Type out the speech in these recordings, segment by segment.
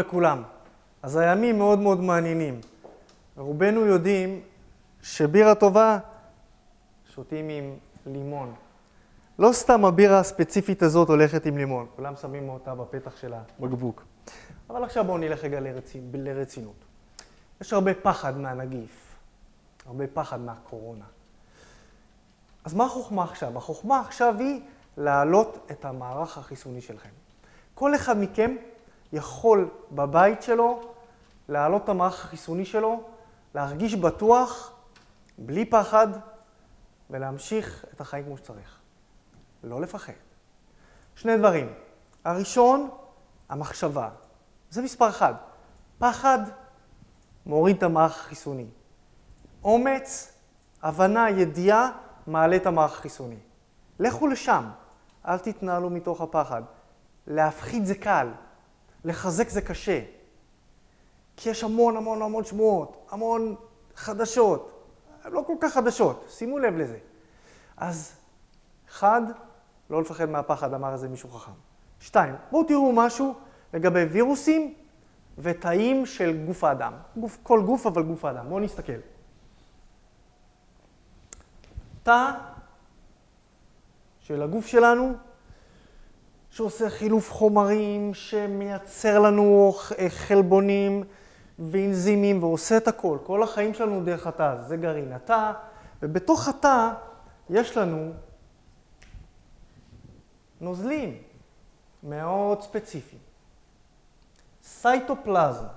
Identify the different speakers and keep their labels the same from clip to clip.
Speaker 1: לכולם. אז הימים מאוד מאוד מעניינים. רובנו יודעים שבירה טובה שותים עם לימון. לא סתם הבירה הספציפית הזאת הולכת עם לימון, כולם שמים אותה בפתח של הבקבוק. אבל עכשיו בואו נלך רגע לרצינ... לרצינות. יש הרבה פחד מהנגיף, הרבה פחד מהקורונה. אז מה החוכמה עכשיו? החוכמה עכשיו היא להעלות את המערך החיסוני שלכם. כל אחד מכם יכול בבית שלו להעלות את המערך החיסוני שלו, להרגיש בטוח, בלי פחד, ולהמשיך את החיים כמו שצריך. לא לפחד. שני דברים. הראשון, המחשבה. זה מספר אחד. פחד מוריד את המערך החיסוני. אומץ, הבנה, ידיעה, מעלה את המערך החיסוני. לכו לשם, אל תתנהלו מתוך הפחד. להפחיד זה קל, לחזק זה קשה. כי יש המון המון המון שמועות, המון חדשות. הן לא כל כך חדשות, שימו לב לזה. אז, אחד, לא לפחד מהפחד, אמר איזה מישהו חכם. שתיים, בואו תראו משהו לגבי וירוסים ותאים של גוף האדם. גוף, כל גוף, אבל גוף האדם. בואו נסתכל. תא של הגוף שלנו, שעושה חילוף חומרים, שמייצר לנו חלבונים ואנזימים ועושה את הכל. כל החיים שלנו דרך התא, זה גרעין התא, ובתוך התא יש לנו נוזלים מאוד ספציפיים. סייטופלזמה,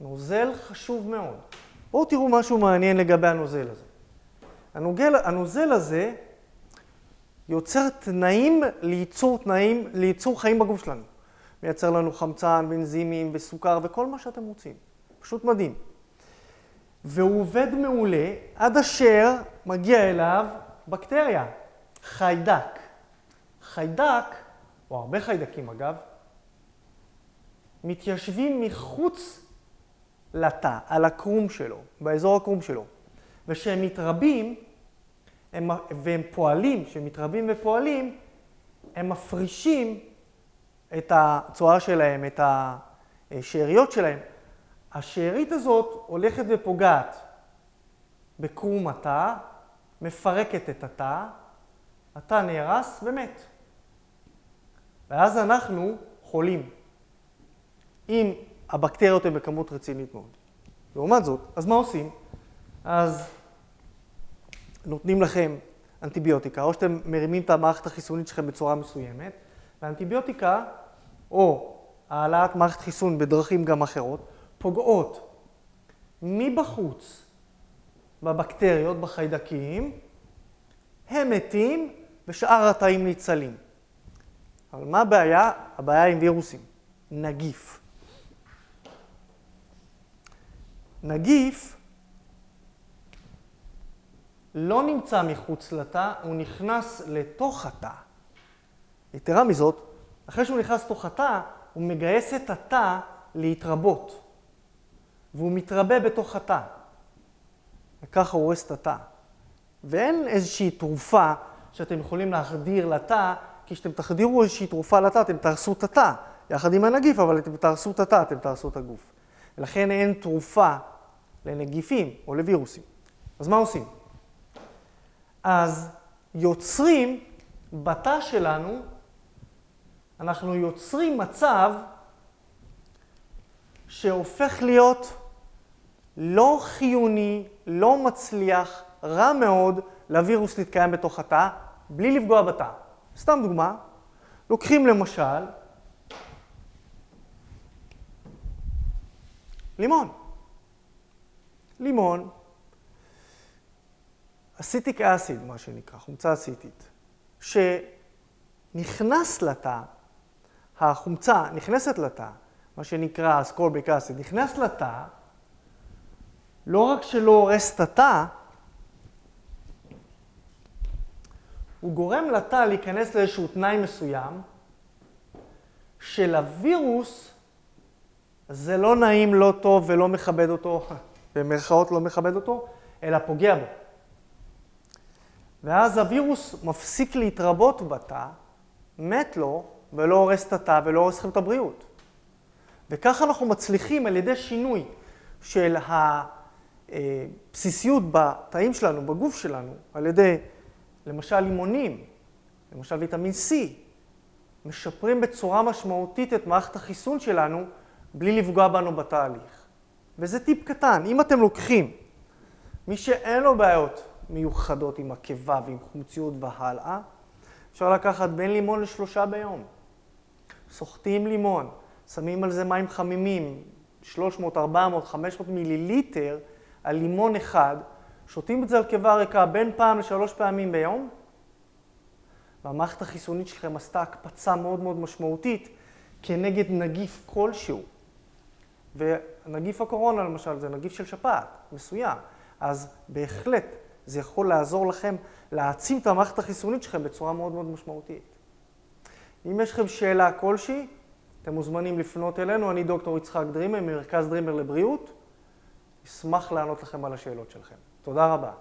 Speaker 1: נוזל חשוב מאוד. בואו תראו משהו מעניין לגבי הנוזל הזה. הנוגל, הנוזל הזה יוצר תנאים לייצור תנאים, לייצור חיים בגוף שלנו. מייצר לנו חמצן ואנזימים וסוכר וכל מה שאתם רוצים. פשוט מדהים. והוא עובד מעולה עד אשר מגיע אליו בקטריה, חיידק. חיידק, או הרבה חיידקים אגב, מתיישבים מחוץ לתא, על הקרום שלו, באזור הקרום שלו. וכשהם מתרבים, הם, והם פועלים, כשהם מתרבים ופועלים, הם מפרישים את הצואה שלהם, את השאריות שלהם. השארית הזאת הולכת ופוגעת בקרום התא, מפרקת את התא, התא נהרס ומת. ואז אנחנו חולים. אם הבקטריות הן בכמות רצינית מאוד. לעומת זאת, אז מה עושים? אז נותנים לכם אנטיביוטיקה, או שאתם מרימים את המערכת החיסונית שלכם בצורה מסוימת, ואנטיביוטיקה, או העלאת מערכת חיסון בדרכים גם אחרות, פוגעות מבחוץ בבקטריות, בחיידקים, הם מתים ושאר התאים ניצלים. אבל מה הבעיה? הבעיה עם וירוסים, נגיף. נגיף לא נמצא מחוץ לתא, הוא נכנס לתוך התא. יתרה מזאת, אחרי שהוא נכנס לתוך התא, הוא מגייס את התא להתרבות. והוא מתרבה בתוך התא. וככה הוא הורס את התא. ואין איזושהי תרופה שאתם יכולים להחדיר לתא, כי כשאתם תחדירו איזושהי תרופה לתא, אתם תהרסו את התא, יחד עם הנגיף, אבל אתם תהרסו את התא, אתם תהרסו את הגוף. ולכן אין תרופה לנגיפים או לווירוסים. אז מה עושים? אז יוצרים בתא שלנו, אנחנו יוצרים מצב שהופך להיות לא חיוני, לא מצליח, רע מאוד לווירוס להתקיים בתוך התא, בלי לפגוע בתא. סתם דוגמה, לוקחים למשל לימון. לימון, אסיטיק אסיד, מה שנקרא, חומצה אסיטית, שנכנס לתא, החומצה נכנסת לתא, מה שנקרא אסקורביק אסיד, נכנס לתא, לא רק שלא הורס את התא, הוא גורם לתא להיכנס לאיזשהו תנאי מסוים, שלווירוס זה לא נעים, לא טוב ולא מכבד אותו, במרכאות לא מכבד אותו, אלא פוגע בו. ואז הווירוס מפסיק להתרבות בתא, מת לו, ולא הורס את התא ולא הורס לכם את הבריאות. וככה אנחנו מצליחים על ידי שינוי של הבסיסיות בתאים שלנו, בגוף שלנו, על ידי למשל לימונים, למשל ויטמין C, משפרים בצורה משמעותית את מערכת החיסון שלנו בלי לפגוע בנו בתהליך. וזה טיפ קטן, אם אתם לוקחים מי שאין לו בעיות מיוחדות עם עקבה ועם חומציות והלאה, אפשר לקחת בין לימון לשלושה ביום. סוחטים לימון, שמים על זה מים חמימים, 300, 400, 500 מיליליטר על לימון אחד, שותים את זה על קיבה ריקה בין פעם לשלוש פעמים ביום, והמערכת החיסונית שלכם עשתה הקפצה מאוד מאוד משמעותית כנגד נגיף כלשהו. ונגיף הקורונה למשל זה נגיף של שפעת מסוים, אז בהחלט זה יכול לעזור לכם להעצים את המערכת החיסונית שלכם בצורה מאוד מאוד משמעותית. אם יש לכם שאלה כלשהי, אתם מוזמנים לפנות אלינו, אני דוקטור יצחק דרימר, ממרכז דרימר לבריאות. אשמח לענות לכם על השאלות שלכם. תודה רבה.